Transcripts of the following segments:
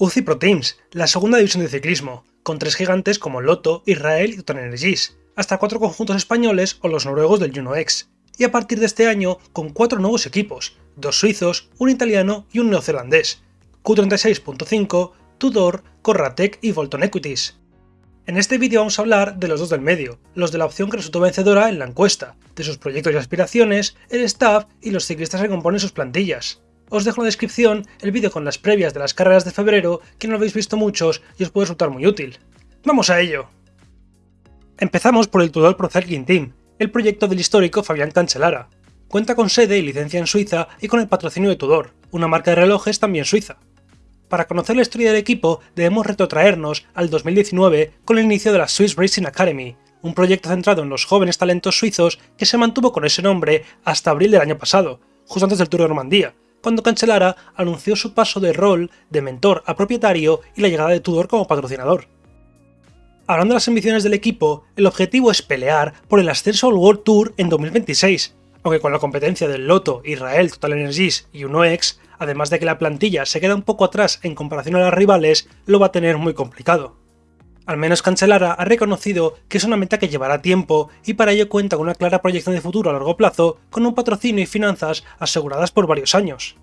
UCI Pro Teams, la segunda división de ciclismo, con tres gigantes como Lotto, Israel y Total Energies, hasta cuatro conjuntos españoles o los noruegos del Juno X, y a partir de este año con cuatro nuevos equipos, dos suizos, un italiano y un neozelandés, Q36.5, Tudor, Corratec y Volton Equities. En este vídeo vamos a hablar de los dos del medio, los de la opción que resultó vencedora en la encuesta, de sus proyectos y aspiraciones, el staff y los ciclistas que componen sus plantillas. Os dejo en la descripción el vídeo con las previas de las carreras de febrero, que no lo habéis visto muchos y os puede resultar muy útil. ¡Vamos a ello! Empezamos por el Tudor Pro Cycling Team, el proyecto del histórico Fabián Cancellara. Cuenta con sede y licencia en Suiza y con el patrocinio de Tudor, una marca de relojes también suiza. Para conocer la historia del equipo debemos retrotraernos al 2019 con el inicio de la Swiss Racing Academy, un proyecto centrado en los jóvenes talentos suizos que se mantuvo con ese nombre hasta abril del año pasado, justo antes del Tour de Normandía, cuando Cancelara anunció su paso de rol de mentor a propietario y la llegada de Tudor como patrocinador. Hablando de las ambiciones del equipo, el objetivo es pelear por el ascenso al World Tour en 2026, aunque con la competencia del Lotto, Israel, Total Energies y UNOX, además de que la plantilla se queda un poco atrás en comparación a las rivales, lo va a tener muy complicado. Al menos Cancelara ha reconocido que es una meta que llevará tiempo y para ello cuenta con una clara proyección de futuro a largo plazo con un patrocinio y finanzas aseguradas por varios años.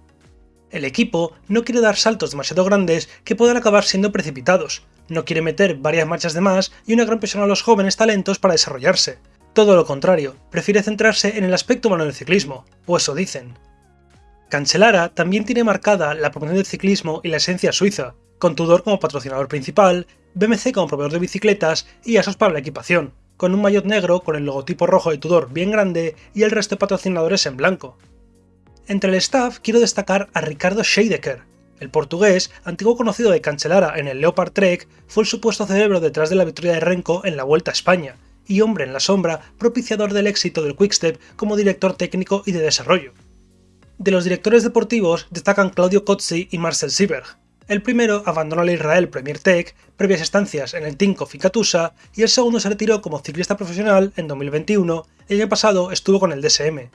El equipo no quiere dar saltos demasiado grandes que puedan acabar siendo precipitados, no quiere meter varias marchas de más y una gran presión a los jóvenes talentos para desarrollarse. Todo lo contrario, prefiere centrarse en el aspecto humano del ciclismo, o eso dicen. Cancelara también tiene marcada la promoción del ciclismo y la esencia suiza, con Tudor como patrocinador principal, BMC como proveedor de bicicletas y Asos para la equipación, con un maillot negro con el logotipo rojo de Tudor bien grande y el resto de patrocinadores en blanco. Entre el staff quiero destacar a Ricardo Scheidecker, el portugués, antiguo conocido de Cancelara en el Leopard Trek, fue el supuesto cerebro detrás de la victoria de Renko en la Vuelta a España, y hombre en la sombra, propiciador del éxito del Quickstep como director técnico y de desarrollo. De los directores deportivos destacan Claudio Cozzi y Marcel Sieberg. El primero abandonó el Israel Premier Tech, previas estancias en el Tinkoff y y el segundo se retiró como ciclista profesional en 2021, el año pasado estuvo con el DSM.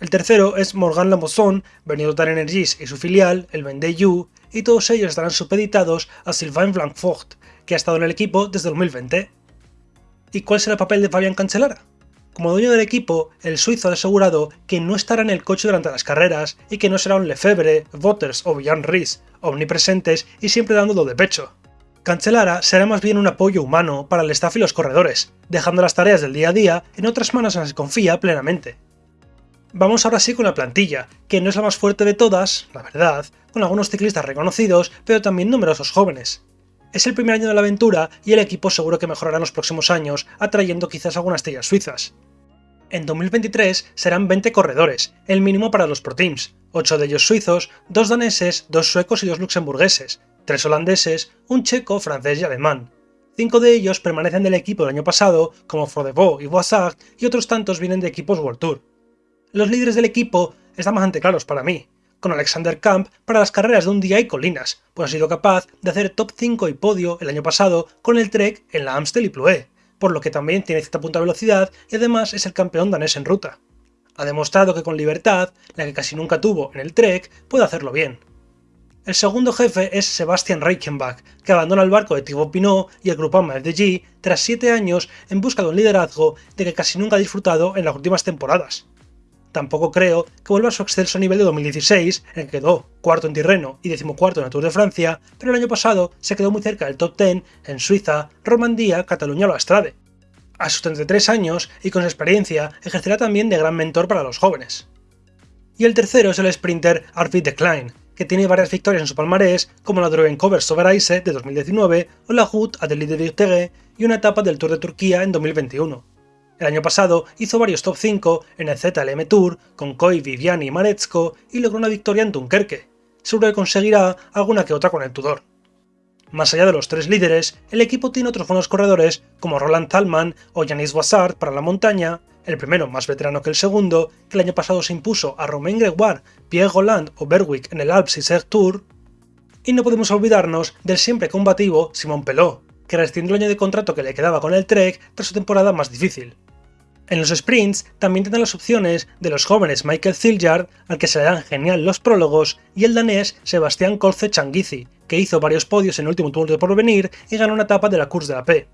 El tercero es Morgan Lamosson, venido Total Energies y su filial, el Vendée y todos ellos estarán supeditados a Sylvain Blancfort, que ha estado en el equipo desde 2020. ¿Y cuál será el papel de Fabián Cancelara? Como dueño del equipo, el suizo ha asegurado que no estará en el coche durante las carreras y que no será un Lefebvre, Voters o Villan Ries, omnipresentes y siempre dándolo de pecho. Cancelara será más bien un apoyo humano para el staff y los corredores, dejando las tareas del día a día en otras manos en las que confía plenamente. Vamos ahora sí con la plantilla, que no es la más fuerte de todas, la verdad, con algunos ciclistas reconocidos, pero también numerosos jóvenes. Es el primer año de la aventura y el equipo seguro que mejorará en los próximos años, atrayendo quizás algunas estrellas suizas. En 2023 serán 20 corredores, el mínimo para los Pro Teams, 8 de ellos suizos, 2 daneses, 2 suecos y 2 luxemburgueses, 3 holandeses, un checo, francés y alemán. 5 de ellos permanecen del equipo del año pasado, como Frodebo y Boissard, y otros tantos vienen de equipos World Tour. Los líderes del equipo están bastante claros para mí, con Alexander Camp para las carreras de un día y colinas, pues ha sido capaz de hacer top 5 y podio el año pasado con el Trek en la Amstel y Ploé, por lo que también tiene cierta punta de velocidad y además es el campeón danés en ruta. Ha demostrado que con libertad, la que casi nunca tuvo en el Trek, puede hacerlo bien. El segundo jefe es Sebastian Reichenbach, que abandona el barco de Thibaut Pinot y el grupo FDG tras 7 años en busca de un liderazgo de que casi nunca ha disfrutado en las últimas temporadas. Tampoco creo que vuelva a su excelso nivel de 2016, en que quedó cuarto en Tirreno y decimocuarto en el Tour de Francia, pero el año pasado se quedó muy cerca del top 10 en Suiza, Romandía, Cataluña o Astrade. A sus 33 años y con su experiencia, ejercerá también de gran mentor para los jóvenes. Y el tercero es el sprinter Arvid de Klein, que tiene varias victorias en su palmarés, como la Drogen Cover Soberaise de 2019 o la Hood Adelaide de y una etapa del Tour de Turquía en 2021. El año pasado hizo varios top 5 en el ZLM Tour con Koi, Viviani y Maretzko y logró una victoria en Dunkerque. Seguro que conseguirá alguna que otra con el Tudor. Más allá de los tres líderes, el equipo tiene otros buenos corredores como Roland Thalmann o Janis Boissard para la montaña, el primero más veterano que el segundo, que el año pasado se impuso a Romain Gregoire, Pierre Golland o Berwick en el Alps y Tour, y no podemos olvidarnos del siempre combativo Simon Pelot, que rescindió el año de contrato que le quedaba con el Trek tras su temporada más difícil. En los sprints también tienen las opciones de los jóvenes Michael Ziljard, al que se le dan genial los prólogos, y el danés Sebastián Colce Changizi, que hizo varios podios en el último Tour de Porvenir y ganó una etapa de la Course de la P.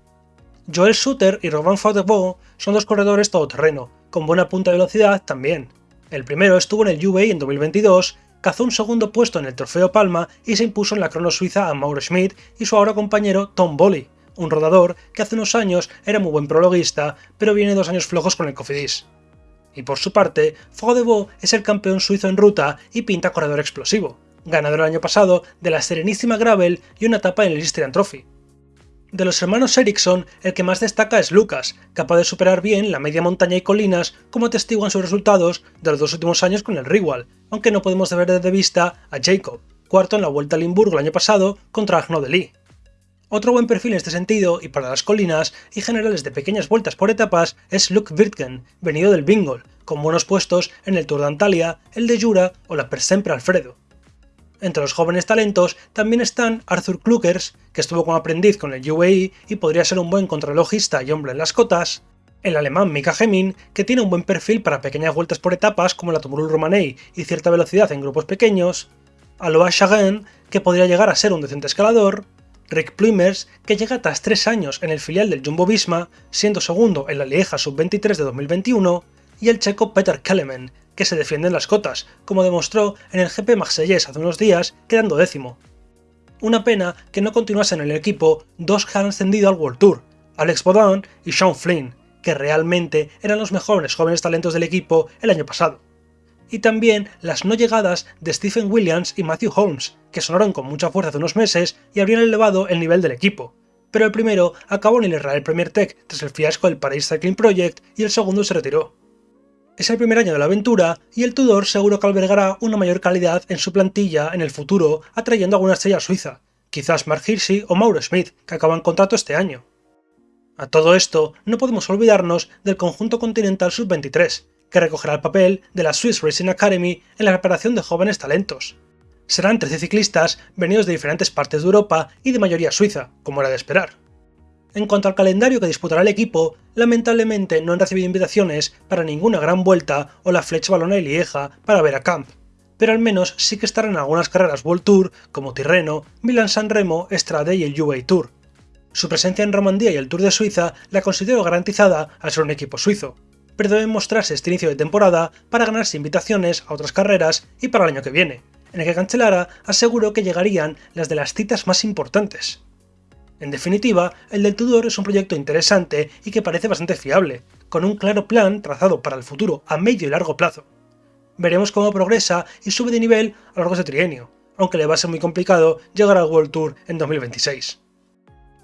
Joel Suter y Robin Fauteuil son dos corredores todoterreno, con buena punta de velocidad también. El primero estuvo en el UAE en 2022, cazó un segundo puesto en el Trofeo Palma y se impuso en la crono suiza a Mauro Schmidt y su ahora compañero Tom Bolly, un rodador que hace unos años era muy buen prologuista, pero viene dos años flojos con el Cofidis. Y por su parte, Faudevaux es el campeón suizo en ruta y pinta corredor explosivo, ganador el año pasado de la Serenísima Gravel y una etapa en el Istrian Trophy. De los hermanos Ericsson, el que más destaca es Lucas, capaz de superar bien la media montaña y colinas como atestiguan sus resultados de los dos últimos años con el Rigual, aunque no podemos ver de vista a Jacob, cuarto en la Vuelta a Limburgo el año pasado contra Agno de Lee. Otro buen perfil en este sentido, y para las colinas y generales de pequeñas vueltas por etapas, es Luke Wirtgen, venido del Bingol, con buenos puestos en el Tour de Antalya, el de Jura o la Per Sempre Alfredo. Entre los jóvenes talentos también están Arthur Klukers, que estuvo como aprendiz con el UAE y podría ser un buen contralogista y hombre en las cotas, el alemán Mika Hemin, que tiene un buen perfil para pequeñas vueltas por etapas como la Tumurul Romanei y cierta velocidad en grupos pequeños, Alois Chagan, que podría llegar a ser un decente escalador, Rick Plumers, que llega tras tres años en el filial del Jumbo Visma, siendo segundo en la Lieja Sub-23 de 2021, y el checo Peter Kelemen, que se defiende en las cotas, como demostró en el GP Marsellés hace unos días, quedando décimo. Una pena que no continuasen en el equipo dos que han ascendido al World Tour, Alex Baudin y Sean Flynn, que realmente eran los mejores jóvenes talentos del equipo el año pasado. Y también las no llegadas de Stephen Williams y Matthew Holmes, que sonaron con mucha fuerza hace unos meses y habrían elevado el nivel del equipo. Pero el primero acabó en el Israel Premier Tech tras el fiasco del Paris Cycling Project y el segundo se retiró. Es el primer año de la aventura y el Tudor seguro que albergará una mayor calidad en su plantilla en el futuro, atrayendo a alguna estrella suiza, quizás Mark Hirschi o Mauro Smith, que acaban contrato este año. A todo esto, no podemos olvidarnos del conjunto continental sub-23, que recogerá el papel de la Swiss Racing Academy en la preparación de jóvenes talentos. Serán 13 ciclistas venidos de diferentes partes de Europa y de mayoría suiza, como era de esperar. En cuanto al calendario que disputará el equipo, lamentablemente no han recibido invitaciones para ninguna gran vuelta o la Flecha Balona y Lieja para ver a Camp, pero al menos sí que estarán en algunas carreras World Tour como Tirreno, Milan San Remo, Strade y el UAE Tour. Su presencia en Romandía y el Tour de Suiza la considero garantizada al ser un equipo suizo, pero deben mostrarse este inicio de temporada para ganarse invitaciones a otras carreras y para el año que viene, en el que Cancelara aseguró que llegarían las de las citas más importantes. En definitiva, el del Tudor es un proyecto interesante y que parece bastante fiable, con un claro plan trazado para el futuro a medio y largo plazo. Veremos cómo progresa y sube de nivel a lo largo de este trienio, aunque le va a ser muy complicado llegar al World Tour en 2026.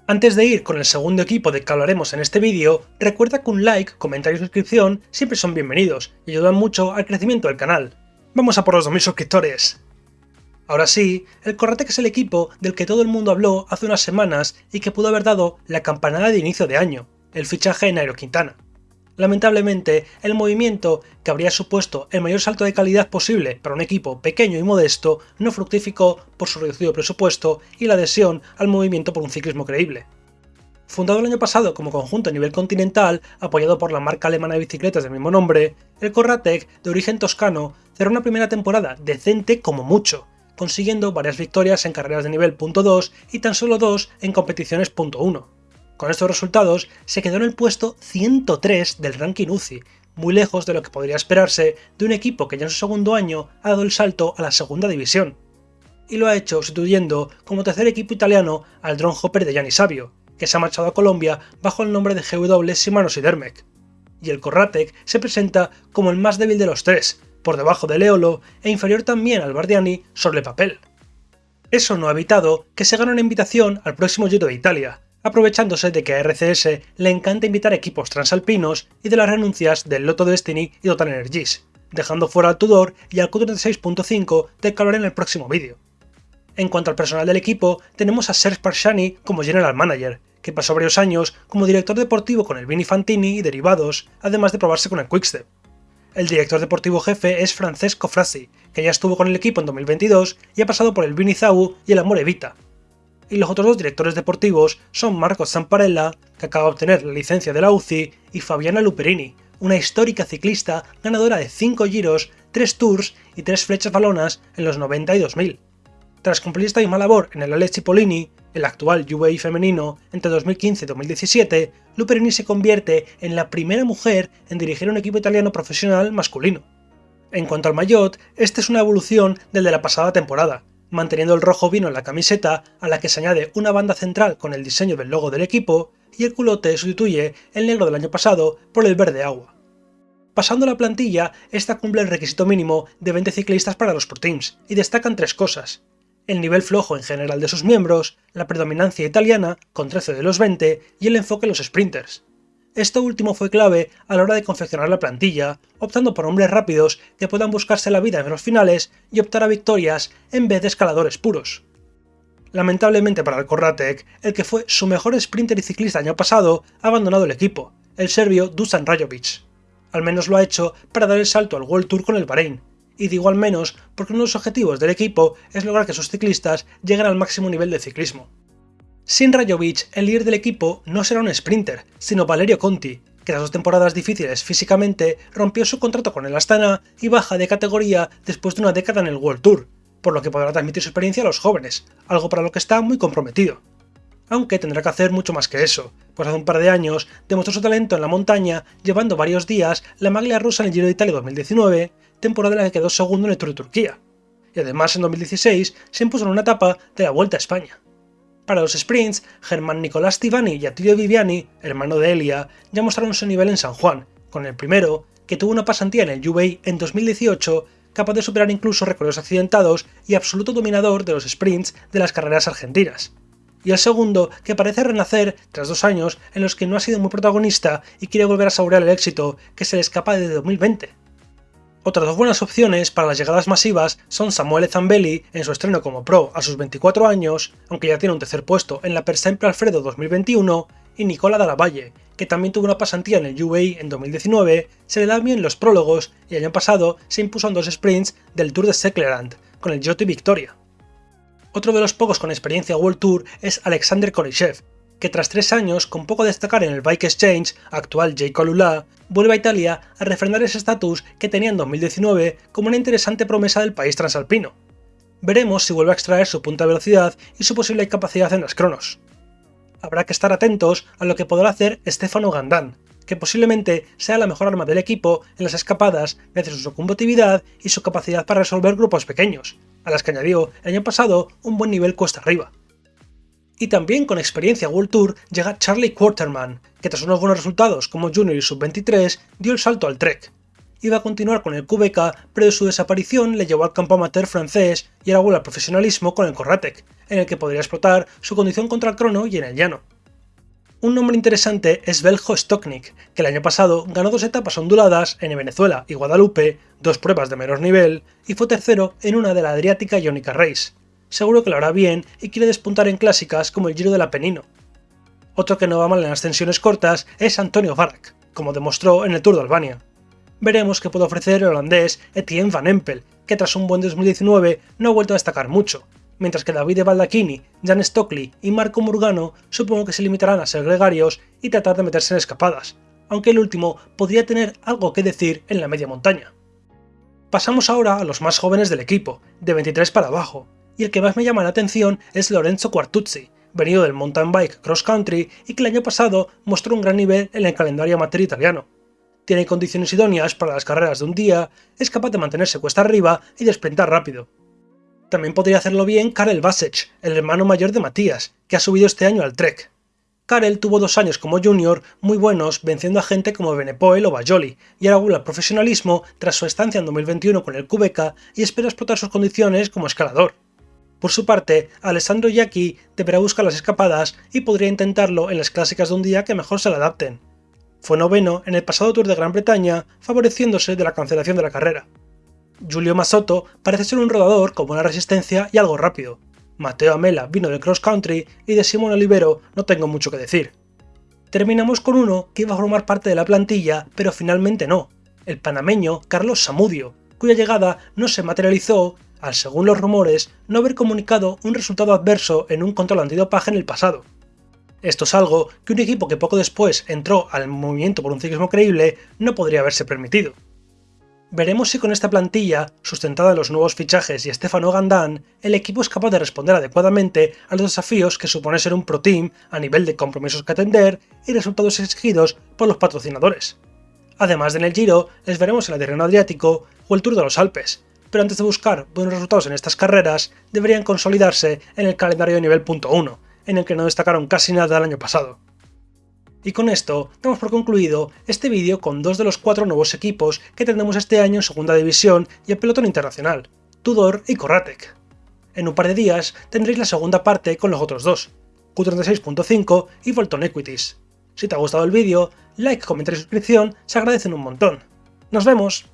Antes de ir con el segundo equipo de que hablaremos en este vídeo, recuerda que un like, comentario y suscripción siempre son bienvenidos y ayudan mucho al crecimiento del canal. ¡Vamos a por los 2000 suscriptores! Ahora sí, el Corratec es el equipo del que todo el mundo habló hace unas semanas y que pudo haber dado la campanada de inicio de año, el fichaje de Nairo Quintana. Lamentablemente, el movimiento, que habría supuesto el mayor salto de calidad posible para un equipo pequeño y modesto, no fructificó por su reducido presupuesto y la adhesión al movimiento por un ciclismo creíble. Fundado el año pasado como conjunto a nivel continental, apoyado por la marca alemana de bicicletas del mismo nombre, el Corratec, de origen toscano, cerró una primera temporada decente como mucho, consiguiendo varias victorias en carreras de nivel .2 y tan solo dos en competiciones .1. Con estos resultados se quedó en el puesto 103 del ranking UCI, muy lejos de lo que podría esperarse de un equipo que ya en su segundo año ha dado el salto a la segunda división. Y lo ha hecho sustituyendo como tercer equipo italiano al Drone Hopper de Gianni Savio, que se ha marchado a Colombia bajo el nombre de GW Simanos y Dermec. Y el Corratec se presenta como el más débil de los tres, por debajo de Eolo e inferior también al Bardiani sobre el papel. Eso no ha evitado que se gane una invitación al próximo Giro de Italia, aprovechándose de que a RCS le encanta invitar equipos transalpinos y de las renuncias del Lotto Destiny y Total Energies, dejando fuera al Tudor y al Q36.5 de calor en el próximo vídeo. En cuanto al personal del equipo, tenemos a Serge Parshani como General Manager, que pasó varios años como director deportivo con el Vini Fantini y derivados, además de probarse con el Quickstep. El director deportivo jefe es Francesco Frassi, que ya estuvo con el equipo en 2022 y ha pasado por el Vinizau y el Amore Vita. Y los otros dos directores deportivos son Marco Zamparella, que acaba de obtener la licencia de la UCI, y Fabiana Luperini, una histórica ciclista ganadora de 5 giros, 3 tours y 3 flechas balonas en los 90 y 2000. Tras cumplir esta misma labor en el Alex Cipollini, el actual UAE femenino, entre 2015 y 2017, Luperini se convierte en la primera mujer en dirigir un equipo italiano profesional masculino. En cuanto al maillot, este es una evolución del de la pasada temporada, manteniendo el rojo vino en la camiseta, a la que se añade una banda central con el diseño del logo del equipo, y el culote sustituye el negro del año pasado por el verde agua. Pasando la plantilla, esta cumple el requisito mínimo de 20 ciclistas para los Pro Teams, y destacan tres cosas. El nivel flojo en general de sus miembros, la predominancia italiana, con 13 de los 20, y el enfoque en los sprinters. Esto último fue clave a la hora de confeccionar la plantilla, optando por hombres rápidos que puedan buscarse la vida en los finales y optar a victorias en vez de escaladores puros. Lamentablemente para el Corratec, el que fue su mejor sprinter y ciclista año pasado ha abandonado el equipo, el serbio Dusan Rajovic. Al menos lo ha hecho para dar el salto al World Tour con el Bahrein, y digo al menos porque uno de los objetivos del equipo es lograr que sus ciclistas lleguen al máximo nivel de ciclismo. Sin Rajovic, el líder del equipo no será un sprinter, sino Valerio Conti, que tras dos temporadas difíciles físicamente rompió su contrato con el Astana y baja de categoría después de una década en el World Tour, por lo que podrá transmitir su experiencia a los jóvenes, algo para lo que está muy comprometido. Aunque tendrá que hacer mucho más que eso, pues hace un par de años demostró su talento en la montaña llevando varios días la maglia rusa en el Giro de Italia 2019, temporada en la que quedó segundo en el Tour de Turquía. Y además en 2016 se impuso en una etapa de la Vuelta a España. Para los sprints, Germán Nicolás Tivani y Attilio Viviani, hermano de Elia, ya mostraron su nivel en San Juan, con el primero, que tuvo una pasantía en el UAE en 2018, capaz de superar incluso recorridos accidentados y absoluto dominador de los sprints de las carreras argentinas. Y el segundo, que parece renacer tras dos años en los que no ha sido muy protagonista y quiere volver a saborear el éxito que se le escapa desde 2020. Otras dos buenas opciones para las llegadas masivas son Samuel Zambelli en su estreno como pro a sus 24 años, aunque ya tiene un tercer puesto en la Per Sempre Alfredo 2021, y Nicola Dallavalle, que también tuvo una pasantía en el UAE en 2019, se le da bien los prólogos y el año pasado se impuso en dos sprints del Tour de Seklerand, con el Joti Victoria. Otro de los pocos con experiencia World Tour es Alexander Korishev, que tras tres años con poco destacar en el Bike Exchange, actual J. Colula, vuelve a Italia a refrendar ese estatus que tenía en 2019 como una interesante promesa del país transalpino. Veremos si vuelve a extraer su punta de velocidad y su posible capacidad en las cronos. Habrá que estar atentos a lo que podrá hacer Stefano Gandan, que posiblemente sea la mejor arma del equipo en las escapadas gracias a su combatividad y su capacidad para resolver grupos pequeños, a las que añadió el año pasado un buen nivel cuesta arriba. Y también con experiencia World Tour llega Charlie Quarterman, que tras unos buenos resultados como Junior y Sub-23 dio el salto al Trek. Iba a continuar con el QBK, pero su desaparición le llevó al campo amateur francés y ahora vuelve al profesionalismo con el Corratec, en el que podría explotar su condición contra el crono y en el llano. Un nombre interesante es Beljo Stoknik, que el año pasado ganó dos etapas onduladas en Venezuela y Guadalupe, dos pruebas de menor nivel, y fue tercero en una de la Adriática Ionica Race seguro que lo hará bien y quiere despuntar en clásicas como el Giro del Apenino. Otro que no va mal en ascensiones cortas es Antonio Barak, como demostró en el Tour de Albania. Veremos qué puede ofrecer el holandés Etienne Van Empel, que tras un buen 2019 no ha vuelto a destacar mucho, mientras que David Baldacchini, Jan Stockley y Marco Murgano supongo que se limitarán a ser gregarios y tratar de meterse en escapadas, aunque el último podría tener algo que decir en la media montaña. Pasamos ahora a los más jóvenes del equipo, de 23 para abajo, y el que más me llama la atención es Lorenzo Quartuzzi, venido del mountain bike cross country y que el año pasado mostró un gran nivel en el calendario amateur italiano. Tiene condiciones idóneas para las carreras de un día, es capaz de mantenerse cuesta arriba y de sprintar rápido. También podría hacerlo bien Karel Vasech, el hermano mayor de Matías, que ha subido este año al Trek. Karel tuvo dos años como junior muy buenos venciendo a gente como Benepoel o Bajoli, y ahora vuelve al profesionalismo tras su estancia en 2021 con el Quebec y espera explotar sus condiciones como escalador. Por su parte, Alessandro Yaki deberá buscar las escapadas y podría intentarlo en las clásicas de un día que mejor se le adapten. Fue noveno en el pasado Tour de Gran Bretaña, favoreciéndose de la cancelación de la carrera. Giulio Masotto parece ser un rodador con buena resistencia y algo rápido. Mateo Amela vino del cross country y de Simón Olivero no tengo mucho que decir. Terminamos con uno que iba a formar parte de la plantilla, pero finalmente no, el panameño Carlos Samudio, cuya llegada no se materializó al según los rumores, no haber comunicado un resultado adverso en un control antidopaje en el pasado. Esto es algo que un equipo que poco después entró al movimiento por un ciclismo creíble no podría haberse permitido. Veremos si con esta plantilla, sustentada en los nuevos fichajes y Stefano Gandán, el equipo es capaz de responder adecuadamente a los desafíos que supone ser un pro team a nivel de compromisos que atender y resultados exigidos por los patrocinadores. Además de en el Giro, les veremos en el terreno Adriático o el Tour de los Alpes, pero antes de buscar buenos resultados en estas carreras, deberían consolidarse en el calendario de nivel punto .1, en el que no destacaron casi nada el año pasado. Y con esto damos por concluido este vídeo con dos de los cuatro nuevos equipos que tendremos este año en Segunda División y en pelotón internacional, Tudor y Corratec. En un par de días tendréis la segunda parte con los otros dos, Q36.5 y Volton Equities. Si te ha gustado el vídeo, like, comentario y suscripción se agradecen un montón. ¡Nos vemos!